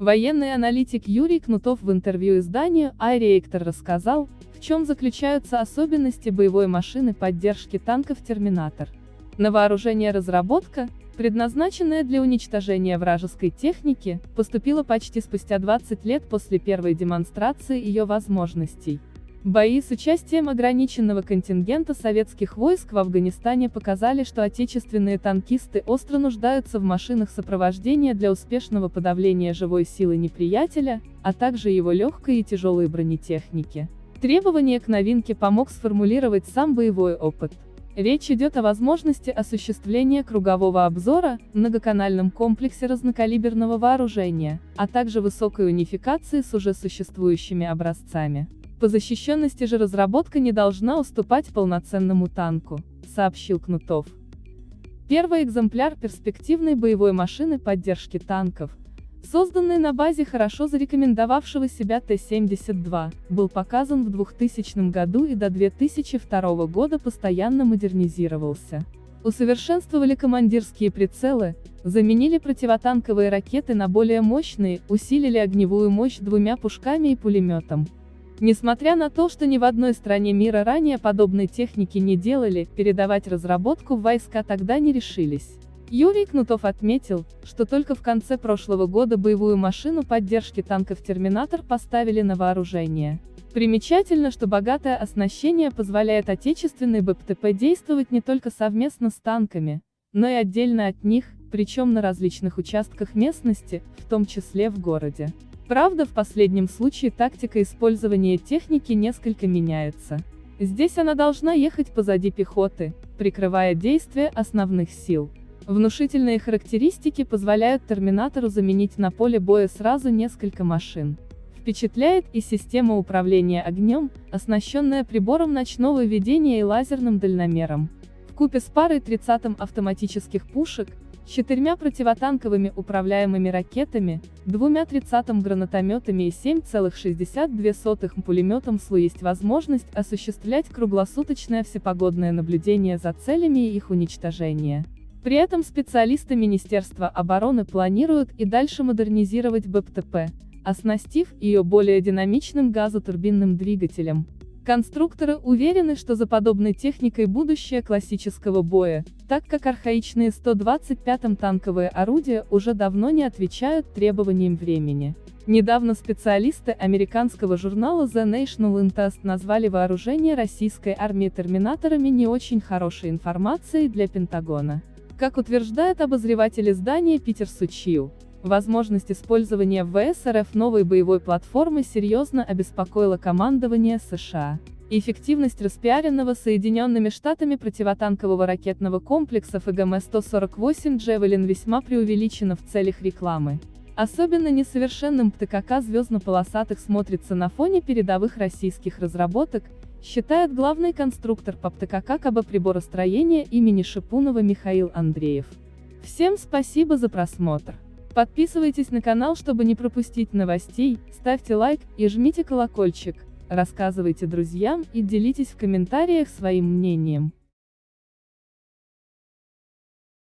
Военный аналитик Юрий Кнутов в интервью изданию iReactor рассказал, в чем заключаются особенности боевой машины поддержки танков «Терминатор». На вооружение разработка, предназначенная для уничтожения вражеской техники, поступила почти спустя 20 лет после первой демонстрации ее возможностей. Бои с участием ограниченного контингента советских войск в Афганистане показали, что отечественные танкисты остро нуждаются в машинах сопровождения для успешного подавления живой силы неприятеля, а также его легкой и тяжелой бронетехники. Требование к новинке помог сформулировать сам боевой опыт. Речь идет о возможности осуществления кругового обзора, многоканальном комплексе разнокалиберного вооружения, а также высокой унификации с уже существующими образцами. По защищенности же разработка не должна уступать полноценному танку, сообщил Кнутов. Первый экземпляр перспективной боевой машины поддержки танков, созданный на базе хорошо зарекомендовавшего себя Т-72, был показан в 2000 году и до 2002 года постоянно модернизировался. Усовершенствовали командирские прицелы, заменили противотанковые ракеты на более мощные, усилили огневую мощь двумя пушками и пулеметом. Несмотря на то, что ни в одной стране мира ранее подобной техники не делали, передавать разработку в войска тогда не решились. Юрий Кнутов отметил, что только в конце прошлого года боевую машину поддержки танков «Терминатор» поставили на вооружение. Примечательно, что богатое оснащение позволяет отечественной БПТП действовать не только совместно с танками, но и отдельно от них, причем на различных участках местности, в том числе в городе. Правда, в последнем случае тактика использования техники несколько меняется. Здесь она должна ехать позади пехоты, прикрывая действия основных сил. Внушительные характеристики позволяют Терминатору заменить на поле боя сразу несколько машин. Впечатляет и система управления огнем, оснащенная прибором ночного видения и лазерным дальномером. В купе с парой 30 автоматических пушек, четырьмя противотанковыми управляемыми ракетами, двумя 30 гранатометами и 7,62 пулеметом СЛУ есть возможность осуществлять круглосуточное всепогодное наблюдение за целями и их уничтожение. При этом специалисты Министерства обороны планируют и дальше модернизировать БПТП, оснастив ее более динамичным газотурбинным двигателем. Конструкторы уверены, что за подобной техникой будущее классического боя, так как архаичные 125-м танковые орудия уже давно не отвечают требованиям времени. Недавно специалисты американского журнала The National Interest назвали вооружение российской армии терминаторами не очень хорошей информацией для Пентагона. Как утверждает обозреватель издания Питер Сучиу, Возможность использования в ВС РФ новой боевой платформы серьезно обеспокоила командование США. Эффективность распиаренного Соединенными Штатами противотанкового ракетного комплекса ФГМ-148 «Джевелин» весьма преувеличена в целях рекламы. Особенно несовершенным ПТКК звездно-полосатых смотрится на фоне передовых российских разработок, считает главный конструктор по ПТКК КБ приборостроения имени Шипунова Михаил Андреев. Всем спасибо за просмотр. Подписывайтесь на канал, чтобы не пропустить новостей, ставьте лайк и жмите колокольчик, рассказывайте друзьям и делитесь в комментариях своим мнением.